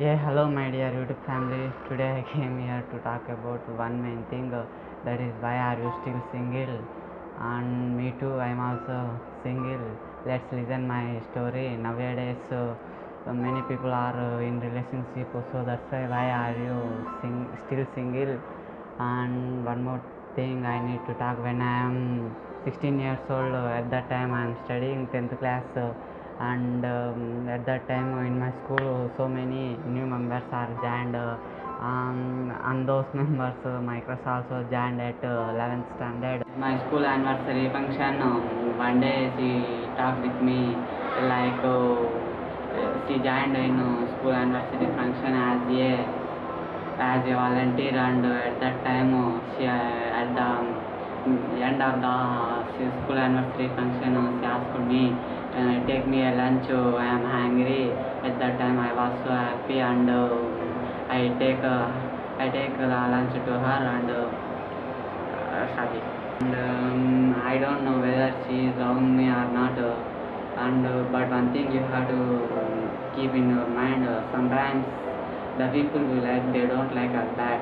Yeah, hello, my dear YouTube family. Today I came here to talk about one main thing uh, that is why are you still single? And me too, I'm also single. Let's listen my story. Nowadays, uh, uh, many people are uh, in relationship, so that's why why are you sing- still single? And one more thing I need to talk when I am 16 years old. Uh, at that time, I am studying 10th class. Uh, and um, at that time in my school so many new members are joined uh, um, and those members uh, my crush also joined at uh, 11th standard my school anniversary function um, one day she talked with me like uh, she joined in uh, school anniversary function as a as a volunteer and uh, at that time uh, she uh, at the um, end of the uh, school anniversary function uh, she asked me uh, take me a lunch uh, I am hungry. At that time I was so happy and uh, I take uh, I take the lunch to her and uh, uh, sorry and um, I don't know whether she is loving me or not uh, and uh, but one thing you have to keep in your mind uh, sometimes the people we like they don't like us back